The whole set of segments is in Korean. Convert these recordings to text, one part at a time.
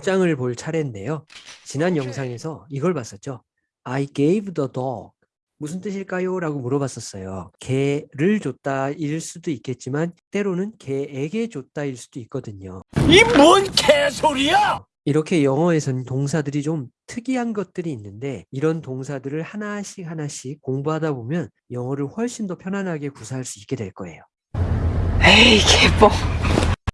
도장을 볼 차례인데요. 지난 영상에서 이걸 봤었죠. I gave the dog. 무슨 뜻일까요? 라고 물어봤었어요. 개를 줬다 일 수도 있겠지만 때로는 개에게 줬다 일 수도 있거든요. 이 뭔 개소리야! 이렇게 영어에서는 동사들이 좀 특이한 것들이 있는데 이런 동사들을 하나씩 하나씩 공부하다 보면 영어를 훨씬 더 편안하게 구사할 수 있게 될 거예요. 에이 개뻥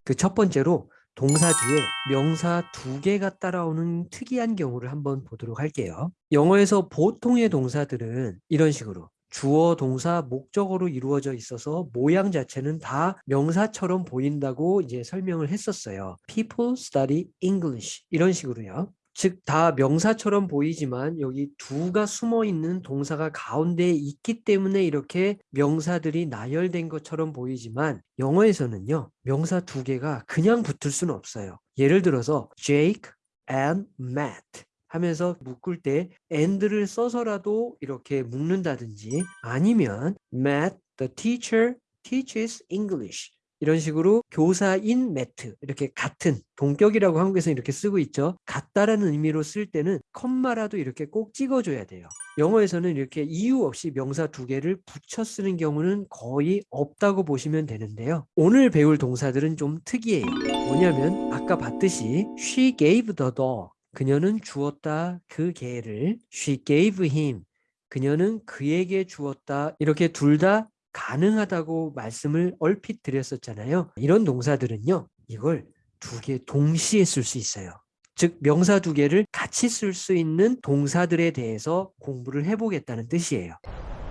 그 첫 번째로 동사 뒤에 명사 두 개가 따라오는 특이한 경우를 한번 보도록 할게요. 영어에서 보통의 동사들은 이런 식으로 주어, 동사, 목적어로 이루어져 있어서 모양 자체는 다 명사처럼 보인다고 이제 설명을 했었어요. People study English 이런 식으로요. 즉 다 명사처럼 보이지만 여기 두가 숨어 있는 동사가 가운데에 있기 때문에 이렇게 명사들이 나열된 것처럼 보이지만 영어에서는요 명사 두 개가 그냥 붙을 수는 없어요. 예를 들어서 Jake and Matt 하면서 묶을 때 and를 써서라도 이렇게 묶는다든지 아니면 Matt the teacher teaches English 이런 식으로 교사인 매트 이렇게 같은 동격이라고 한국에서 이렇게 쓰고 있죠. 같다라는 의미로 쓸 때는 컴마라도 이렇게 꼭 찍어줘야 돼요. 영어에서는 이렇게 이유 없이 명사 두 개를 붙여 쓰는 경우는 거의 없다고 보시면 되는데요. 오늘 배울 동사들은 좀 특이해요. 뭐냐면 아까 봤듯이 she gave the dog 그녀는 주었다 그 개를 she gave him 그녀는 그에게 주었다 이렇게 둘 다 가능하다고 말씀을 얼핏 드렸었잖아요. 이런 동사들은요. 이걸 두 개 동시에 쓸 수 있어요. 즉 명사 두 개를 같이 쓸 수 있는 동사들에 대해서 공부를 해보겠다는 뜻이에요.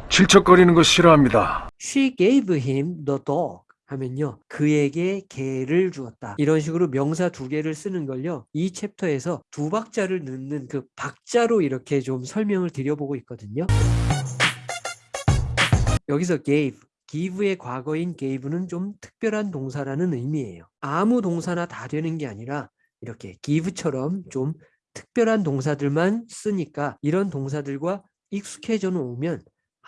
질척거리는 거 싫어합니다. She gave him the dog 하면요. 그에게 개를 주었다. 이런 식으로 명사 두 개를 쓰는 걸요. 이 챕터에서 두 박자를 넣는 그 박자로 이렇게 좀 설명을 드려보고 있거든요. 여기서 gave, give의 과거인 gave는 좀 특별한 동사라는 의미예요. 아무 동사나 다 되는 게 아니라 이렇게 give처럼 좀 특별한 동사들만 쓰니까 이런 동사들과 익숙해져 놓으면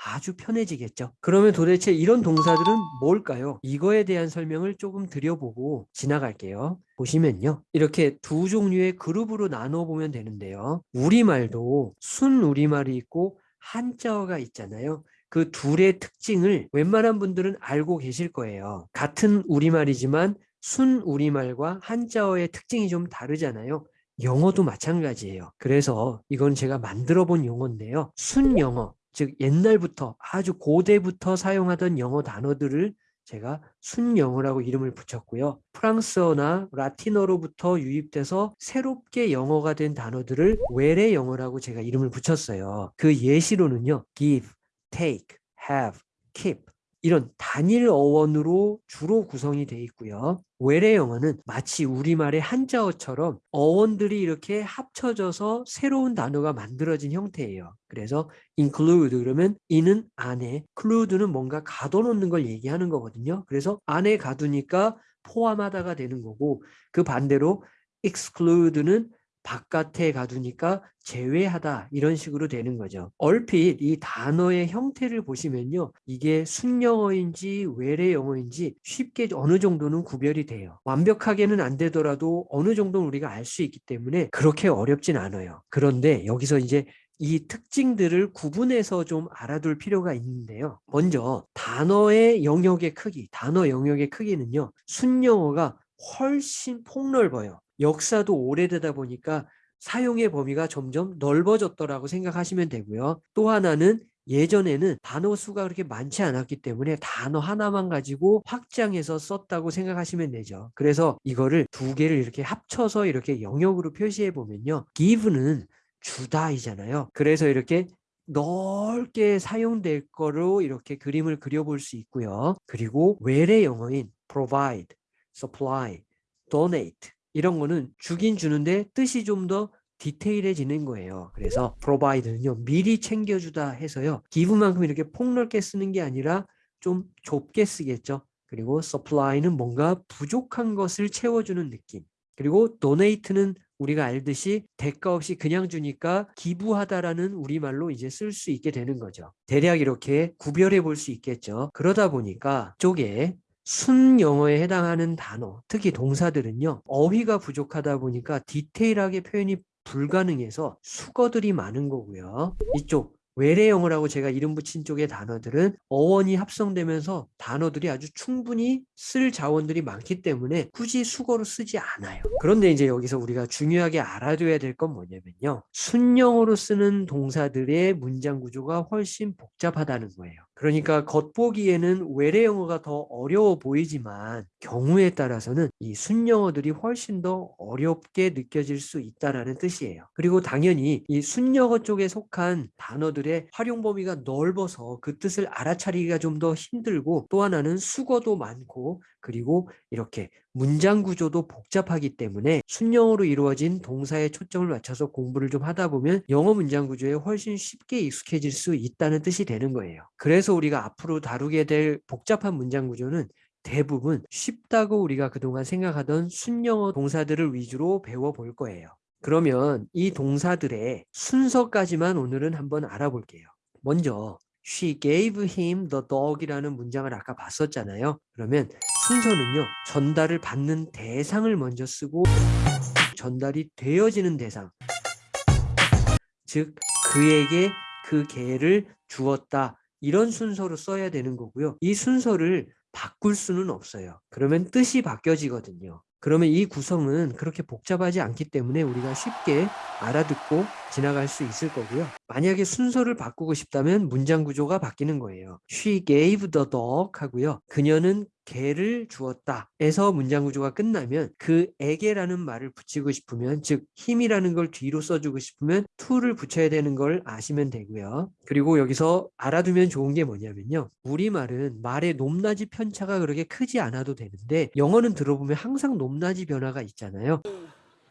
아주 편해지겠죠. 그러면 도대체 이런 동사들은 뭘까요? 이거에 대한 설명을 조금 드려보고 지나갈게요. 보시면요. 이렇게 두 종류의 그룹으로 나눠 보면 되는데요. 우리말도 순 우리말이 있고 한자어가 있잖아요. 그 둘의 특징을 웬만한 분들은 알고 계실 거예요. 같은 우리말이지만 순 우리말과 한자어의 특징이 좀 다르잖아요. 영어도 마찬가지예요. 그래서 이건 제가 만들어 본 용어인데요. 순 영어, 즉 옛날부터 아주 고대부터 사용하던 영어 단어들을 제가 순영어라고 이름을 붙였고요. 프랑스어나 라틴어로부터 유입돼서 새롭게 영어가 된 단어들을 외래 영어라고 제가 이름을 붙였어요. 그 예시로는요. give, take, have, keep 이런 단일 어원으로 주로 구성이 되어 있고요. 외래 영어는 마치 우리말의 한자어처럼 어원들이 이렇게 합쳐져서 새로운 단어가 만들어진 형태예요. 그래서 include 그러면 이는 안에, include는 뭔가 가둬놓는 걸 얘기하는 거거든요. 그래서 안에 가두니까 포함하다가 되는 거고 그 반대로 exclude는 바깥에 가두니까 제외하다 이런 식으로 되는 거죠. 얼핏 이 단어의 형태를 보시면요. 이게 순영어인지 외래 영어인지 쉽게 어느 정도는 구별이 돼요. 완벽하게는 안 되더라도 어느 정도는 우리가 알 수 있기 때문에 그렇게 어렵진 않아요. 그런데 여기서 이제 이 특징들을 구분해서 좀 알아둘 필요가 있는데요. 먼저 단어의 영역의 크기, 단어 영역의 크기는요. 순영어가 훨씬 폭넓어요. 역사도 오래되다 보니까 사용의 범위가 점점 넓어졌더라고 생각하시면 되고요. 또 하나는 예전에는 단어 수가 그렇게 많지 않았기 때문에 단어 하나만 가지고 확장해서 썼다고 생각하시면 되죠. 그래서 이거를 두 개를 이렇게 합쳐서 이렇게 영역으로 표시해 보면요. give는 주다이잖아요. 그래서 이렇게 넓게 사용될 거로 이렇게 그림을 그려볼 수 있고요. 그리고 외래 영어인 provide, supply, donate 이런 거는 주긴 주는데 뜻이 좀 더 디테일해지는 거예요. 그래서 provide는요. 미리 챙겨주다 해서요. give만큼 이렇게 폭넓게 쓰는 게 아니라 좀 좁게 쓰겠죠. 그리고 supply는 뭔가 부족한 것을 채워주는 느낌. 그리고 donate는 우리가 알듯이 대가 없이 그냥 주니까 기부하다라는 우리말로 이제 쓸 수 있게 되는 거죠. 대략 이렇게 구별해 볼 수 있겠죠. 그러다 보니까 쪽에 순영어에 해당하는 단어, 특히 동사들은요, 어휘가 부족하다 보니까 디테일하게 표현이 불가능해서 수거들이 많은 거고요. 이쪽 외래 영어라고 제가 이름 붙인 쪽의 단어들은 어원이 합성되면서 단어들이 아주 충분히 쓸 자원들이 많기 때문에 굳이 수거로 쓰지 않아요. 그런데 이제 여기서 우리가 중요하게 알아둬야 될 건 뭐냐면요. 순영어로 쓰는 동사들의 문장 구조가 훨씬 복잡하다는 거예요. 그러니까 겉보기에는 외래 영어가 더 어려워 보이지만 경우에 따라서는 이 순영어들이 훨씬 더 어렵게 느껴질 수 있다라는 뜻이에요. 그리고 당연히 이 순영어 쪽에 속한 단어들의 활용 범위가 넓어서 그 뜻을 알아차리기가 좀 더 힘들고 또 하나는 수거도 많고 그리고 이렇게 문장 구조도 복잡하기 때문에 순영어로 이루어진 동사에 초점을 맞춰서 공부를 좀 하다 보면 영어 문장 구조에 훨씬 쉽게 익숙해질 수 있다는 뜻이 되는 거예요. 그래서 우리가 앞으로 다루게 될 복잡한 문장 구조는 대부분 쉽다고 우리가 그동안 생각하던 순영어 동사들을 위주로 배워볼 거예요. 그러면 이 동사들의 순서까지만 오늘은 한번 알아볼게요. 먼저 She gave him the dog이라는 문장을 아까 봤었잖아요. 그러면 순서는요. 전달을 받는 대상을 먼저 쓰고 전달이 되어지는 대상 즉 그에게 그 개를 주었다 이런 순서로 써야 되는 거고요. 이 순서를 바꿀 수는 없어요. 그러면 뜻이 바뀌어지거든요. 그러면 이 구성은 그렇게 복잡하지 않기 때문에 우리가 쉽게 알아듣고 지나갈 수 있을 거고요. 만약에 순서를 바꾸고 싶다면 문장 구조가 바뀌는 거예요. She gave the dog 하고요. 그녀는 개를 주었다. 에서 문장 구조가 끝나면 그 에게라는 말을 붙이고 싶으면 즉 힘이라는 걸 뒤로 써주고 싶으면 to를 붙여야 되는 걸 아시면 되고요. 그리고 여기서 알아두면 좋은 게 뭐냐면요. 우리말은 말의 높낮이 편차가 그렇게 크지 않아도 되는데 영어는 들어보면 항상 높낮이 변화가 있잖아요.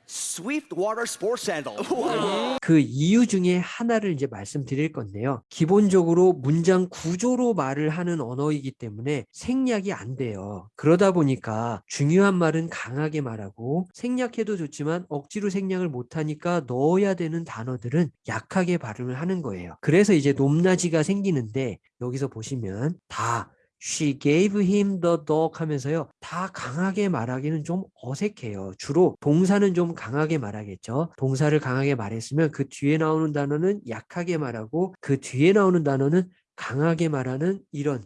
Swiftwater Sports Sandal. 그 이유 중에 하나를 이제 말씀드릴 건데요. 기본적으로 문장 구조로 말을 하는 언어이기 때문에 생략이 안 돼요. 그러다 보니까 중요한 말은 강하게 말하고 생략해도 좋지만 억지로 생략을 못하니까 넣어야 되는 단어들은 약하게 발음을 하는 거예요. 그래서 이제 높낮이가 생기는데 여기서 보시면 다 She gave him the dog 하면서요. 다 강하게 말하기는 좀 어색해요. 주로 동사는 좀 강하게 말하겠죠. 동사를 강하게 말했으면 그 뒤에 나오는 단어는 약하게 말하고 그 뒤에 나오는 단어는 강하게 말하는 이런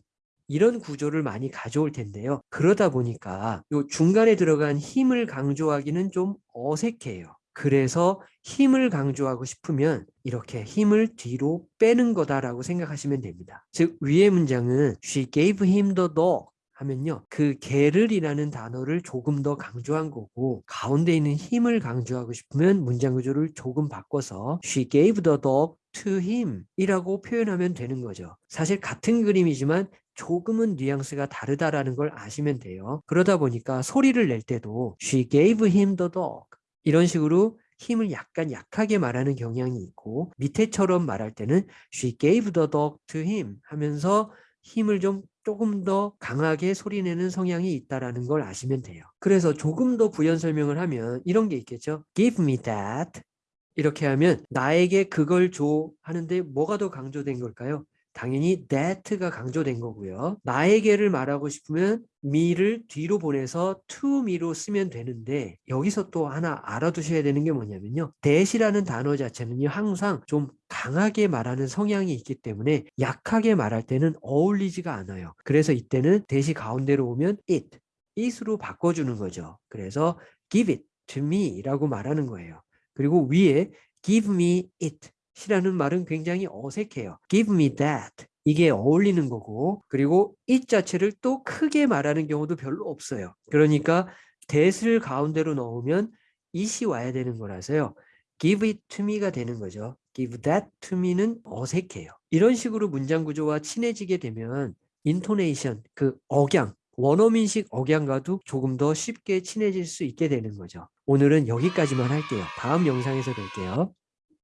이런 구조를 많이 가져올 텐데요. 그러다 보니까 요 중간에 들어간 힘을 강조하기는 좀 어색해요. 그래서 힘을 강조하고 싶으면 이렇게 힘을 뒤로 빼는 거다라고 생각하시면 됩니다. 즉 위의 문장은 She gave him the dog 하면요. 그 개를이라는 단어를 조금 더 강조한 거고 가운데 있는 힘을 강조하고 싶으면 문장 구조를 조금 바꿔서 She gave the dog to him 이라고 표현하면 되는 거죠. 사실 같은 그림이지만 조금은 뉘앙스가 다르다라는 걸 아시면 돼요. 그러다 보니까 소리를 낼 때도 She gave him the dog 이런 식으로 힘을 약간 약하게 말하는 경향이 있고 밑에처럼 말할 때는 she gave the dog to him 하면서 힘을 좀 조금 더 강하게 소리내는 성향이 있다라는 걸 아시면 돼요. 그래서 조금 더 부연 설명을 하면 이런 게 있겠죠. give me that 이렇게 하면 나에게 그걸 줘 하는데 뭐가 더 강조된 걸까요? 당연히 that가 강조된 거고요. 나에게를 말하고 싶으면 me를 뒤로 보내서 to me로 쓰면 되는데 여기서 또 하나 알아두셔야 되는 게 뭐냐면요. that이라는 단어 자체는요. 항상 좀 강하게 말하는 성향이 있기 때문에 약하게 말할 때는 어울리지가 않아요. 그래서 이때는 that이 가운데로 오면 it, it으로 바꿔주는 거죠. 그래서 give it to me 라고 말하는 거예요. 그리고 위에 give me it 이라는 말은 굉장히 어색해요. Give me that. 이게 어울리는 거고 그리고 it 자체를 또 크게 말하는 경우도 별로 없어요. 그러니까 that을 가운데로 넣으면 it이 와야 되는 거라서요. give it to me가 되는 거죠. give that to me는 어색해요. 이런 식으로 문장 구조와 친해지게 되면 intonation, 그 억양, 원어민식 억양과도 조금 더 쉽게 친해질 수 있게 되는 거죠. 오늘은 여기까지만 할게요. 다음 영상에서 뵐게요.